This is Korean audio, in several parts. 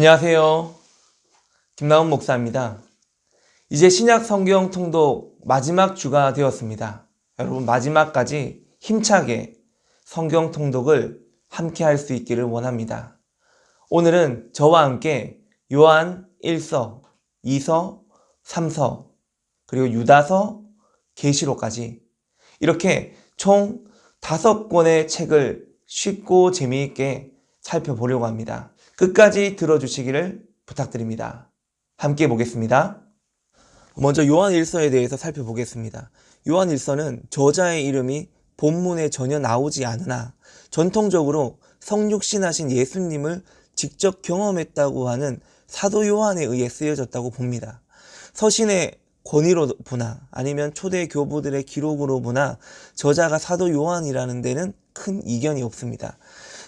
안녕하세요. 김나훈 목사입니다. 이제 신약 성경 통독 마지막 주가 되었습니다. 여러분 마지막까지 힘차게 성경 통독을 함께 할 수 있기를 원합니다. 오늘은 저와 함께 요한 1서, 2서, 3서, 그리고 유다서, 계시록까지 이렇게 총 다섯 권의 책을 쉽고 재미있게 살펴보려고 합니다. 끝까지 들어주시기를 부탁드립니다. 함께 보겠습니다. 먼저 요한 1서에 대해서 살펴보겠습니다. 요한 1서는 저자의 이름이 본문에 전혀 나오지 않으나 전통적으로 성육신하신 예수님을 직접 경험했다고 하는 사도 요한에 의해 쓰여졌다고 봅니다. 서신의 권위로 보나 아니면 초대 교부들의 기록으로 보나 저자가 사도 요한이라는 데는 큰 이견이 없습니다.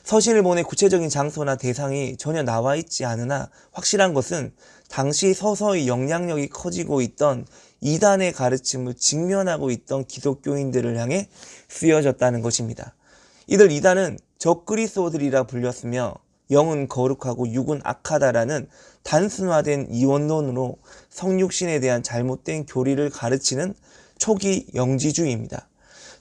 서신을 보내 구체적인 장소나 대상이 전혀 나와 있지 않으나 확실한 것은 당시 서서히 영향력이 커지고 있던 이단의 가르침을 직면하고 있던 기독교인들을 향해 쓰여졌다는 것입니다. 이들 이단은 적그리스도들이라 불렸으며 영은 거룩하고 육은 악하다라는 단순화된 이원론으로 성육신에 대한 잘못된 교리를 가르치는 초기 영지주의입니다.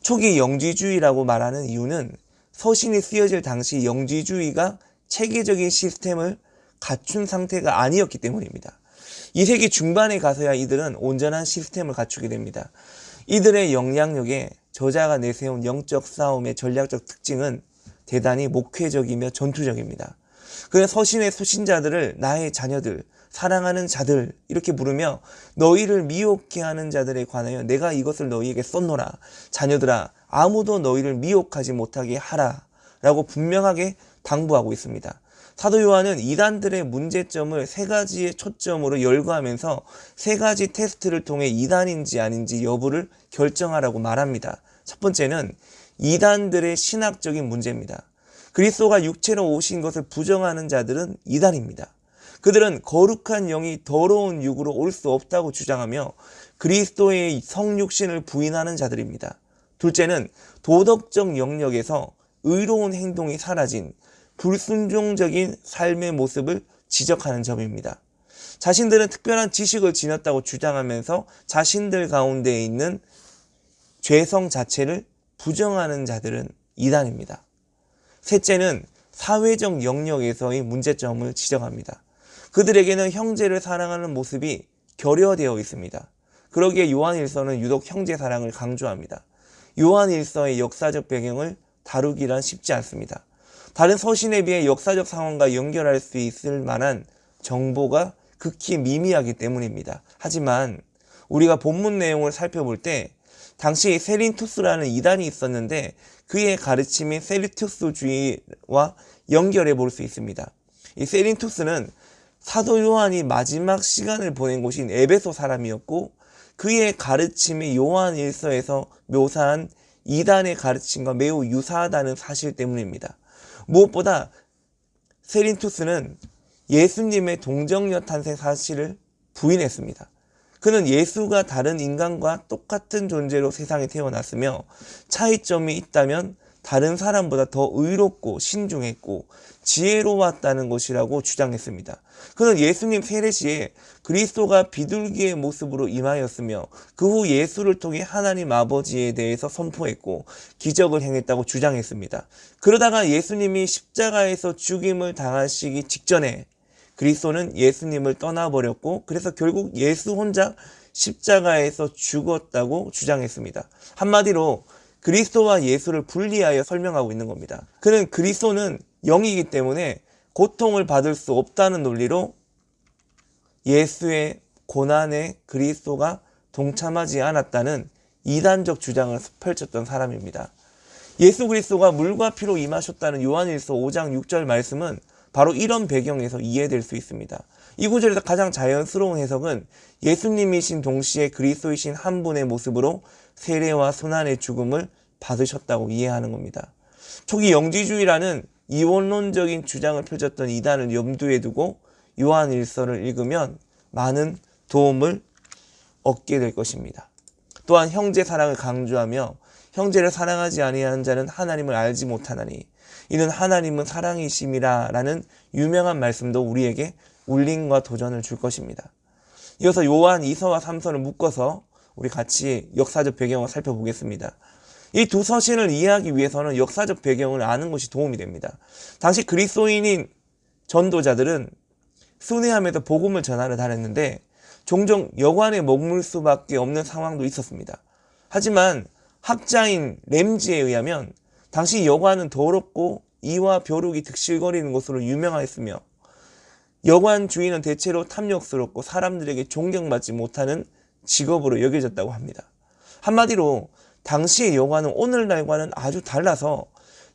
초기 영지주의라고 말하는 이유는 서신이 쓰여질 당시 영지주의가 체계적인 시스템을 갖춘 상태가 아니었기 때문입니다. 2세기 중반에 가서야 이들은 온전한 시스템을 갖추게 됩니다. 이들의 영향력에 저자가 내세운 영적 싸움의 전략적 특징은 대단히 목회적이며 전투적입니다. 그는 서신의 수신자들을 나의 자녀들, 사랑하는 자들 이렇게 부르며 너희를 미혹해 하는 자들에 관하여 내가 이것을 너희에게 썼노라. 자녀들아 아무도 너희를 미혹하지 못하게 하라. 라고 분명하게 당부하고 있습니다. 사도 요한은 이단들의 문제점을 세 가지의 초점으로 열거하면서 세 가지 테스트를 통해 이단인지 아닌지 여부를 결정하라고 말합니다. 첫 번째는 이단들의 신학적인 문제입니다. 그리스도가 육체로 오신 것을 부정하는 자들은 이단입니다. 그들은 거룩한 영이 더러운 육으로 올 수 없다고 주장하며 그리스도의 성육신을 부인하는 자들입니다. 둘째는 도덕적 영역에서 의로운 행동이 사라진 불순종적인 삶의 모습을 지적하는 점입니다. 자신들은 특별한 지식을 지녔다고 주장하면서 자신들 가운데 있는 죄성 자체를 부정하는 자들은 이단입니다. 셋째는 사회적 영역에서의 문제점을 지적합니다. 그들에게는 형제를 사랑하는 모습이 결여되어 있습니다. 그러기에 요한일서는 유독 형제 사랑을 강조합니다. 요한일서의 역사적 배경을 다루기란 쉽지 않습니다. 다른 서신에 비해 역사적 상황과 연결할 수 있을 만한 정보가 극히 미미하기 때문입니다. 하지만 우리가 본문 내용을 살펴볼 때 당시 세린투스라는 이단이 있었는데 그의 가르침이 세리투스주의와 연결해 볼 수 있습니다. 이 세린투스는 사도 요한이 마지막 시간을 보낸 곳인 에베소 사람이었고 그의 가르침이 요한 일서에서 묘사한 이단의 가르침과 매우 유사하다는 사실 때문입니다. 무엇보다 세린투스는 예수님의 동정녀 탄생 사실을 부인했습니다. 그는 예수가 다른 인간과 똑같은 존재로 세상에 태어났으며 차이점이 있다면 다른 사람보다 더 의롭고 신중했고 지혜로웠다는 것이라고 주장했습니다. 그는 예수님 세례 시에 그리스도가 비둘기의 모습으로 임하였으며 그 후 예수를 통해 하나님 아버지에 대해서 선포했고 기적을 행했다고 주장했습니다. 그러다가 예수님이 십자가에서 죽임을 당하시기 직전에 그리스도는 예수님을 떠나버렸고 그래서 결국 예수 혼자 십자가에서 죽었다고 주장했습니다. 한마디로 그리스도와 예수를 분리하여 설명하고 있는 겁니다. 그는 그리스도는 영이기 때문에 고통을 받을 수 없다는 논리로 예수의 고난에 그리스도가 동참하지 않았다는 이단적 주장을 펼쳤던 사람입니다. 예수 그리스도가 물과 피로 임하셨다는 요한일서 5장 6절 말씀은 바로 이런 배경에서 이해될 수 있습니다. 이 구절에서 가장 자연스러운 해석은 예수님이신 동시에 그리스도이신 한 분의 모습으로 세례와 순환의 죽음을 받으셨다고 이해하는 겁니다. 초기 영지주의라는 이원론적인 주장을 펼쳤던 이단을 염두에 두고 요한 일서를 읽으면 많은 도움을 얻게 될 것입니다. 또한 형제 사랑을 강조하며 형제를 사랑하지 아니하는 자는 하나님을 알지 못하나니 이는 하나님은 사랑이심이라 라는 유명한 말씀도 우리에게 울림과 도전을 줄 것입니다. 이어서 요한 2서와 3서를 묶어서 우리 같이 역사적 배경을 살펴보겠습니다. 이 두 서신을 이해하기 위해서는 역사적 배경을 아는 것이 도움이 됩니다. 당시 그리스도인인 전도자들은 순회함에서 복음을 전하러 다녔는데 종종 여관에 머물 수밖에 없는 상황도 있었습니다. 하지만 학자인 램지에 의하면 당시 여관은 더럽고 이와 벼룩이 득실거리는 것으로 유명하였으며 여관 주인은 대체로 탐욕스럽고 사람들에게 존경받지 못하는 직업으로 여겨졌다고 합니다. 한마디로 당시의 여관은 오늘날과는 아주 달라서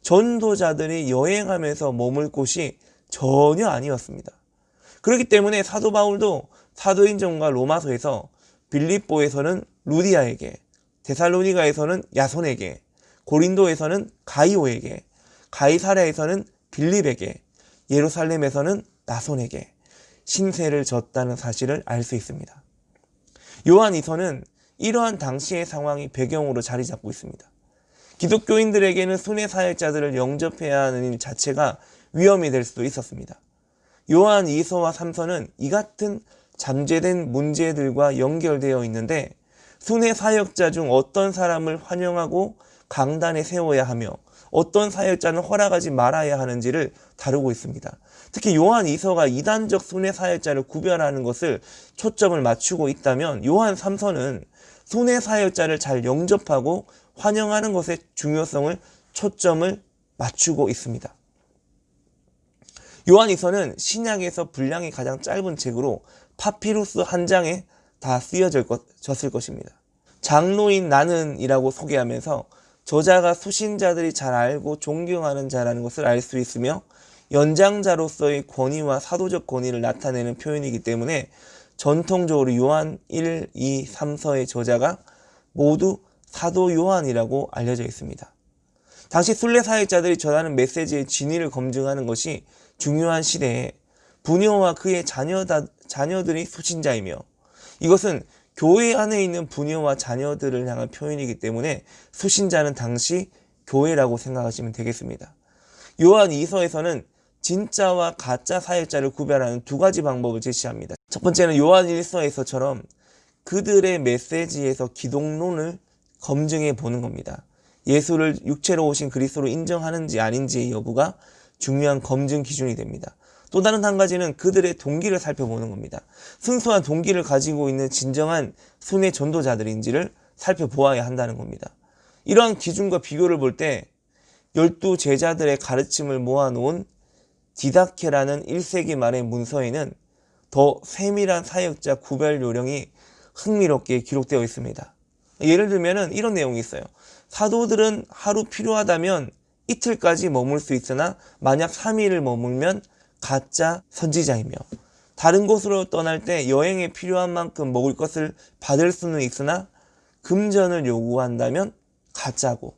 전도자들이 여행하면서 머물 곳이 전혀 아니었습니다. 그렇기 때문에 사도 바울도 사도행전과 로마서에서 빌립보에서는 루디아에게, 데살로니가에서는 야손에게, 고린도에서는 가이오에게, 가이사랴에서는 빌립에게, 예루살렘에서는 나손에게 신세를 졌다는 사실을 알 수 있습니다. 요한 이서는 이러한 당시의 상황이 배경으로 자리 잡고 있습니다. 기독교인들에게는 순회 사역자들을 영접해야 하는 일 자체가 위험이 될 수도 있었습니다. 요한 2서와 3서는 이 같은 잠재된 문제들과 연결되어 있는데 순회 사역자 중 어떤 사람을 환영하고 강단에 세워야 하며 어떤 사역자는 허락하지 말아야 하는지를 다루고 있습니다. 특히 요한 2서가 이단적 순회 사역자를 구별하는 것을 초점을 맞추고 있다면 요한 3서는 순회 사역자를 잘 영접하고 환영하는 것의 중요성을 초점을 맞추고 있습니다. 요한이서는 신약에서 분량이 가장 짧은 책으로 파피루스 한 장에 다 쓰여졌을 것입니다. 장로인 나는 이라고 소개하면서 저자가 수신자들이 잘 알고 존경하는 자라는 것을 알 수 있으며 연장자로서의 권위와 사도적 권위를 나타내는 표현이기 때문에 전통적으로 요한 1, 2, 3서의 저자가 모두 사도 요한이라고 알려져 있습니다. 당시 순례 사역자들이 전하는 메시지의 진위를 검증하는 것이 중요한 시대에 부녀와 그의 자녀다, 자녀들이 수신자이며 이것은 교회 안에 있는 부녀와 자녀들을 향한 표현이기 때문에 수신자는 당시 교회라고 생각하시면 되겠습니다. 요한 2서에서는 진짜와 가짜 사역자를 구별하는 두 가지 방법을 제시합니다. 첫 번째는 요한 1서에서처럼 그들의 메시지에서 기독론을 검증해 보는 겁니다. 예수를 육체로 오신 그리스도로 인정하는지 아닌지의 여부가 중요한 검증 기준이 됩니다. 또 다른 한 가지는 그들의 동기를 살펴보는 겁니다. 순수한 동기를 가지고 있는 진정한 순회 전도자들인지를 살펴보아야 한다는 겁니다. 이러한 기준과 비교를 볼 때 열두 제자들의 가르침을 모아놓은 디다케라는 1세기 말의 문서에는 더 세밀한 사역자 구별 요령이 흥미롭게 기록되어 있습니다. 예를 들면 이런 내용이 있어요. 사도들은 하루 필요하다면 이틀까지 머물 수 있으나 만약 3일을 머물면 가짜 선지자이며 다른 곳으로 떠날 때 여행에 필요한 만큼 먹을 것을 받을 수는 있으나 금전을 요구한다면 가짜고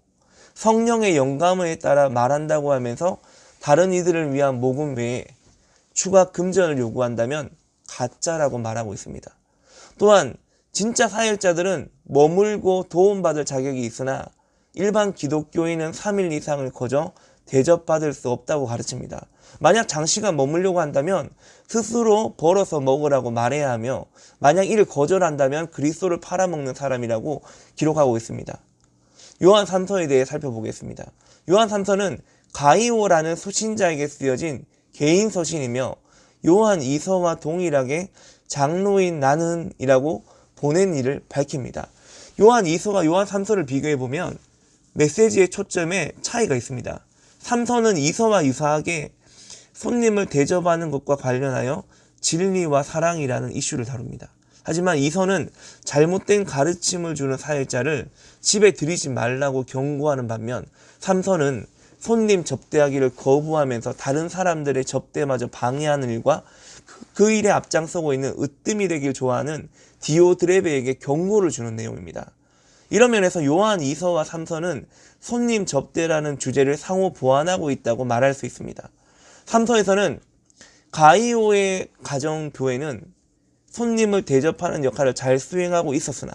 성령의 영감에 따라 말한다고 하면서 다른 이들을 위한 모금 외에 추가 금전을 요구한다면 가짜라고 말하고 있습니다. 또한 진짜 사역자들은 머물고 도움받을 자격이 있으나 일반 기독교인은 3일 이상을 거저 대접받을 수 없다고 가르칩니다. 만약 장시간 머물려고 한다면 스스로 벌어서 먹으라고 말해야 하며 만약 이를 거절한다면 그리스도를 팔아먹는 사람이라고 기록하고 있습니다. 요한 3서에 대해 살펴보겠습니다. 요한 3서는 가이오라는 수신자에게 쓰여진 개인 서신이며 요한 2서와 동일하게 장로인 나는 이라고 보낸 일을 밝힙니다. 요한 2서와 요한 3서를 비교해 보면 메시지의 초점에 차이가 있습니다. 3서는 2서와 유사하게 손님을 대접하는 것과 관련하여 진리와 사랑이라는 이슈를 다룹니다. 하지만 2서는 잘못된 가르침을 주는 사역자를 집에 들이지 말라고 경고하는 반면 3서는 손님 접대하기를 거부하면서 다른 사람들의 접대마저 방해하는 일과 그 일에 앞장서고 있는 으뜸이 되길 좋아하는 디오드레베에게 경고를 주는 내용입니다. 이런 면에서 요한 2서와 3서는 손님 접대라는 주제를 상호 보완하고 있다고 말할 수 있습니다. 3서에서는 가이오의 가정교회는 손님을 대접하는 역할을 잘 수행하고 있었으나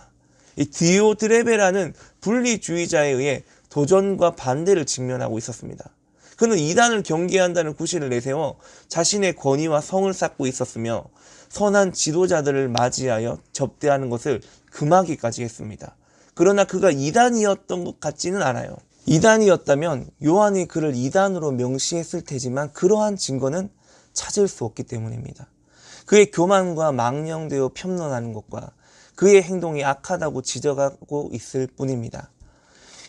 이 디오드레베라는 분리주의자에 의해 도전과 반대를 직면하고 있었습니다. 그는 이단을 경계한다는 구실을 내세워 자신의 권위와 성을 쌓고 있었으며 선한 지도자들을 맞이하여 접대하는 것을 금하기까지 했습니다. 그러나 그가 이단이었던 것 같지는 않아요. 이단이었다면 요한이 그를 이단으로 명시했을 테지만 그러한 증거는 찾을 수 없기 때문입니다. 그의 교만과 망령되어 편론하는 것과 그의 행동이 악하다고 지적하고 있을 뿐입니다.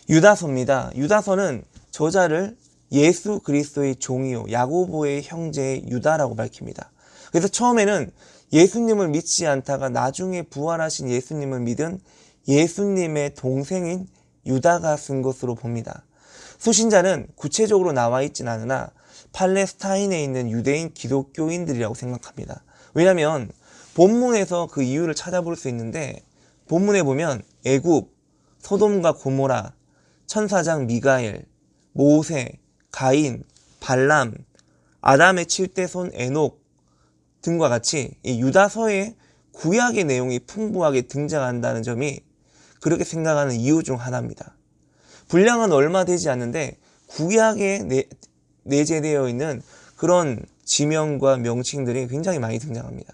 유다서입니다. 유다서는 저자를 예수 그리스도의 종이요 야고보의 형제의 유다라고 밝힙니다. 그래서 처음에는 예수님을 믿지 않다가 나중에 부활하신 예수님을 믿은 예수님의 동생인 유다가 쓴 것으로 봅니다. 수신자는 구체적으로 나와 있진 않으나 팔레스타인에 있는 유대인 기독교인들이라고 생각합니다. 왜냐하면 본문에서 그 이유를 찾아볼 수 있는데 본문에 보면 애굽, 소돔과 고모라, 천사장 미가엘, 모세, 가인, 발람, 아담의 칠대손 에녹 등과 같이 이 유다서의 구약의 내용이 풍부하게 등장한다는 점이 그렇게 생각하는 이유 중 하나입니다. 분량은 얼마 되지 않는데 구약에 내, 내재되어 있는 그런 지명과 명칭들이 굉장히 많이 등장합니다.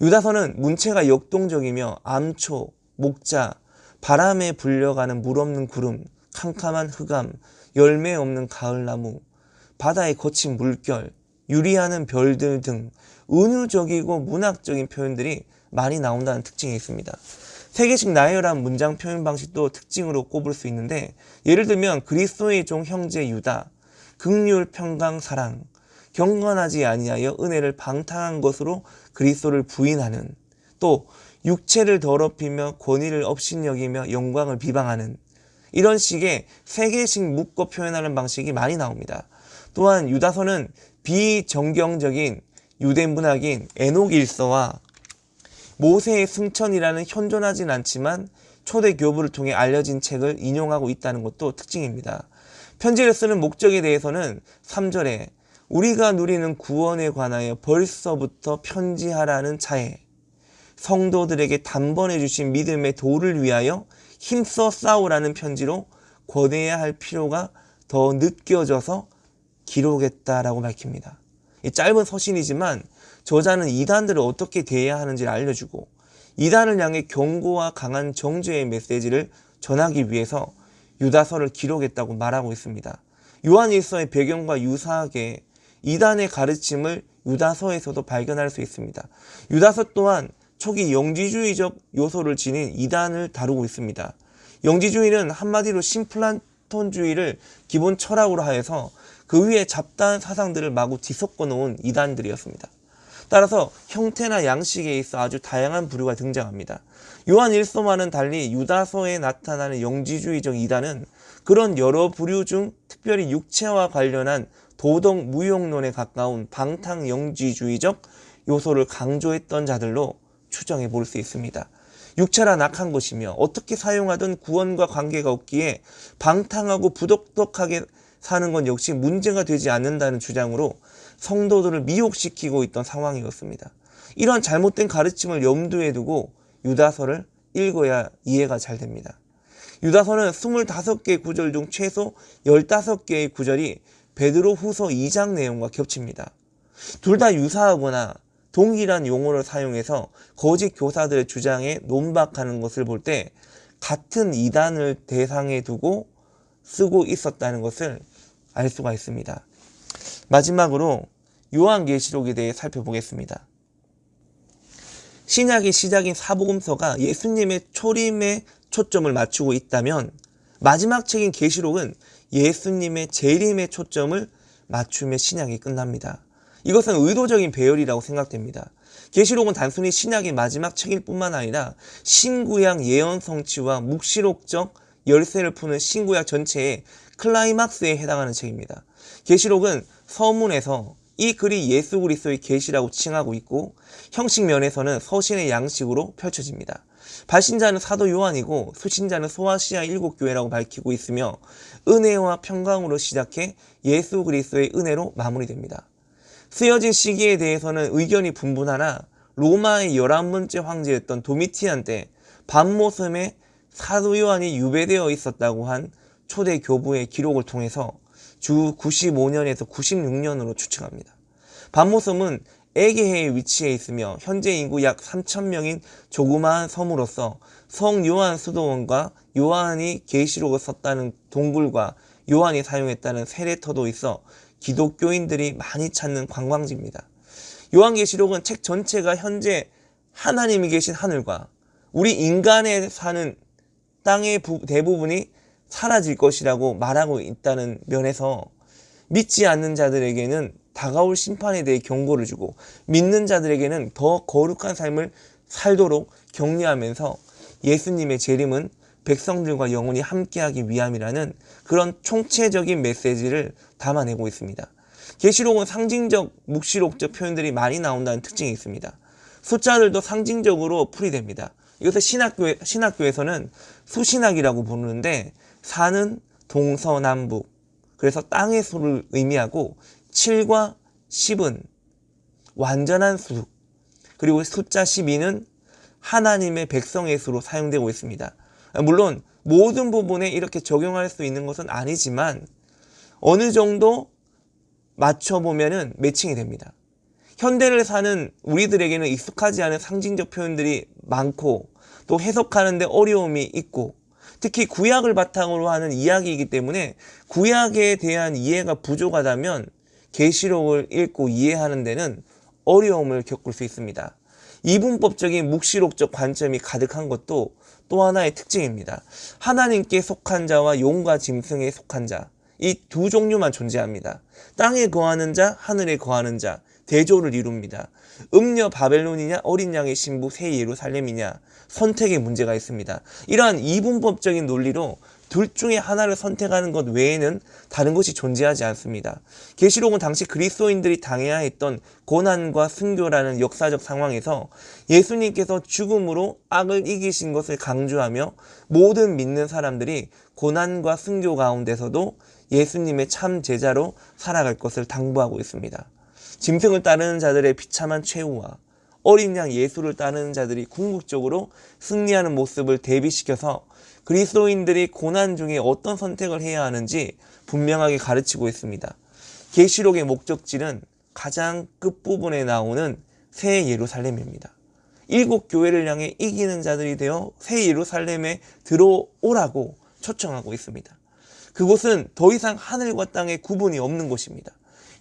유다서는 문체가 역동적이며 암초, 목자, 바람에 불려가는 물 없는 구름, 캄캄한 흑암, 열매 없는 가을나무, 바다의 거친 물결, 유리하는 별들 등 은유적이고 문학적인 표현들이 많이 나온다는 특징이 있습니다. 세 개씩 나열한 문장 표현 방식도 특징으로 꼽을 수 있는데 예를 들면 그리스도의 종 형제 유다, 극률 평강 사랑, 경건하지 아니하여 은혜를 방탕한 것으로 그리스도를 부인하는 또 육체를 더럽히며 권위를 업신여기며 영광을 비방하는 이런 식의 세 개씩 묶어 표현하는 방식이 많이 나옵니다. 또한 유다서는 비정경적인 유대 문학인 에녹 일서와 모세의 승천이라는 현존하진 않지만 초대 교부를 통해 알려진 책을 인용하고 있다는 것도 특징입니다. 편지를 쓰는 목적에 대해서는 3절에 우리가 누리는 구원에 관하여 벌써부터 편지하라는 차에 성도들에게 단번에 주신 믿음의 도를 위하여 힘써 싸우라는 편지로 권해야 할 필요가 더 느껴져서 기록했다라고 밝힙니다. 이 짧은 서신이지만 저자는 이단들을 어떻게 대해야 하는지를 알려주고 이단을 향해 경고와 강한 정죄의 메시지를 전하기 위해서 유다서를 기록했다고 말하고 있습니다. 요한일서의 배경과 유사하게 이단의 가르침을 유다서에서도 발견할 수 있습니다. 유다서 또한 초기 영지주의적 요소를 지닌 이단을 다루고 있습니다. 영지주의는 한마디로 심플란톤주의를 기본 철학으로 하여서 그 위에 잡다한 사상들을 마구 뒤섞어 놓은 이단들이었습니다. 따라서 형태나 양식에 있어 아주 다양한 부류가 등장합니다. 요한 일서와는 달리 유다서에 나타나는 영지주의적 이단은 그런 여러 부류 중 특별히 육체와 관련한 도덕 무용론에 가까운 방탕 영지주의적 요소를 강조했던 자들로 추정해 볼 수 있습니다. 육체란 악한 것이며 어떻게 사용하든 구원과 관계가 없기에 방탕하고 부덕덕하게 사는 건 역시 문제가 되지 않는다는 주장으로 성도들을 미혹시키고 있던 상황이었습니다. 이런 잘못된 가르침을 염두에 두고 유다서를 읽어야 이해가 잘 됩니다. 유다서는 25개의 구절 중 최소 15개의 구절이 베드로 후서 2장 내용과 겹칩니다. 둘 다 유사하거나 동일한 용어를 사용해서 거짓 교사들의 주장에 논박하는 것을 볼 때 같은 이단을 대상에 두고 쓰고 있었다는 것을 알 수가 있습니다. 마지막으로 요한계시록에 대해 살펴보겠습니다. 신약의 시작인 사복음서가 예수님의 초림에 초점을 맞추고 있다면 마지막 책인 계시록은 예수님의 재림에 초점을 맞추며 신약이 끝납니다. 이것은 의도적인 배열이라고 생각됩니다. 계시록은 단순히 신약의 마지막 책일 뿐만 아니라 신구약 예언 성취와 묵시록적 열쇠를 푸는 신구약 전체의 클라이막스에 해당하는 책입니다. 계시록은 서문에서 이 글이 예수 그리스도의 계시라고 칭하고 있고 형식 면에서는 서신의 양식으로 펼쳐집니다. 발신자는 사도 요한이고 수신자는 소아시아 일곱 교회라고 밝히고 있으며 은혜와 평강으로 시작해 예수 그리스도의 은혜로 마무리됩니다. 쓰여진 시기에 대해서는 의견이 분분하나 로마의 열한 번째 황제였던 도미티안 때 밤모섬에 사도 요한이 유배되어 있었다고 한 초대 교부의 기록을 통해서 주 95년에서 96년으로 추측합니다. 반모섬은 에게해에 위치해 있으며 현재 인구 약 3천명인 조그마한 섬으로서 성 요한 수도원과 요한이 계시록을 썼다는 동굴과 요한이 사용했다는 세례터도 있어 기독교인들이 많이 찾는 관광지입니다. 요한계시록은 책 전체가 현재 하나님이 계신 하늘과 우리 인간에 사는 땅의 대부분이 사라질 것이라고 말하고 있다는 면에서 믿지 않는 자들에게는 다가올 심판에 대해 경고를 주고 믿는 자들에게는 더 거룩한 삶을 살도록 격려하면서 예수님의 재림은 백성들과 영원히 함께하기 위함이라는 그런 총체적인 메시지를 담아내고 있습니다. 계시록은 상징적, 묵시록적 표현들이 많이 나온다는 특징이 있습니다. 숫자들도 상징적으로 풀이됩니다. 이것을 신학교에, 신학교에서는 수신학이라고 부르는데 사는 동서남북 그래서 땅의 수를 의미하고 7과 10은 완전한 수 그리고 숫자 12는 하나님의 백성의 수로 사용되고 있습니다. 물론 모든 부분에 이렇게 적용할 수 있는 것은 아니지만 어느 정도 맞춰보면 매칭이 됩니다. 현대를 사는 우리들에게는 익숙하지 않은 상징적 표현들이 많고 또 해석하는데 어려움이 있고 특히 구약을 바탕으로 하는 이야기이기 때문에 구약에 대한 이해가 부족하다면 계시록을 읽고 이해하는 데는 어려움을 겪을 수 있습니다. 이분법적인 묵시록적 관점이 가득한 것도 또 하나의 특징입니다. 하나님께 속한 자와 용과 짐승에 속한 자, 이 두 종류만 존재합니다. 땅에 거하는 자, 하늘에 거하는 자, 대조를 이룹니다. 음녀 바벨론이냐 어린 양의 신부 새 예루살렘이냐 선택의 문제가 있습니다. 이러한 이분법적인 논리로 둘 중에 하나를 선택하는 것 외에는 다른 것이 존재하지 않습니다. 계시록은 당시 그리스도인들이 당해야 했던 고난과 순교라는 역사적 상황에서 예수님께서 죽음으로 악을 이기신 것을 강조하며 모든 믿는 사람들이 고난과 순교 가운데서도 예수님의 참 제자로 살아갈 것을 당부하고 있습니다. 짐승을 따르는 자들의 비참한 최후와 어린 양 예수를 따르는 자들이 궁극적으로 승리하는 모습을 대비시켜서 그리스도인들이 고난 중에 어떤 선택을 해야 하는지 분명하게 가르치고 있습니다. 계시록의 목적지는 가장 끝부분에 나오는 새 예루살렘입니다. 일곱 교회를 향해 이기는 자들이 되어 새 예루살렘에 들어오라고 초청하고 있습니다. 그곳은 더 이상 하늘과 땅의 구분이 없는 곳입니다.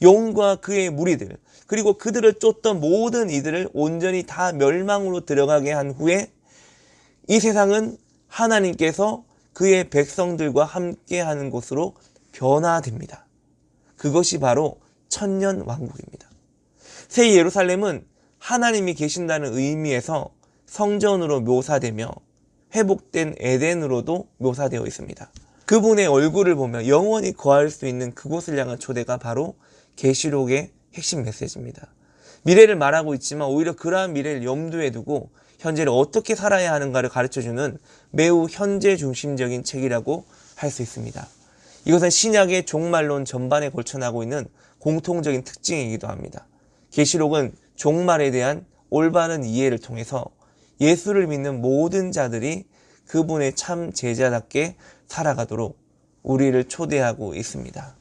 용과 그의 무리들 그리고 그들을 쫓던 모든 이들을 온전히 다 멸망으로 들어가게 한 후에 이 세상은 하나님께서 그의 백성들과 함께하는 곳으로 변화됩니다. 그것이 바로 천년 왕국입니다. 새 예루살렘은 하나님이 계신다는 의미에서 성전으로 묘사되며 회복된 에덴으로도 묘사되어 있습니다. 그분의 얼굴을 보며 영원히 거할 수 있는 그곳을 향한 초대가 바로 계시록의 핵심 메시지입니다. 미래를 말하고 있지만 오히려 그러한 미래를 염두에 두고 현재를 어떻게 살아야 하는가를 가르쳐주는 매우 현재 중심적인 책이라고 할 수 있습니다. 이것은 신약의 종말론 전반에 걸쳐 나고 있는 공통적인 특징이기도 합니다. 계시록은 종말에 대한 올바른 이해를 통해서 예수를 믿는 모든 자들이 그분의 참 제자답게 살아가도록 우리를 초대하고 있습니다.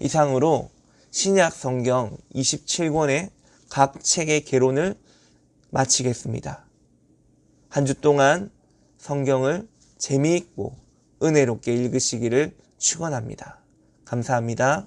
이상으로 신약 성경 27권의 각 책의 개론을 마치겠습니다. 한 주 동안 성경을 재미있고 은혜롭게 읽으시기를 축원합니다. 감사합니다.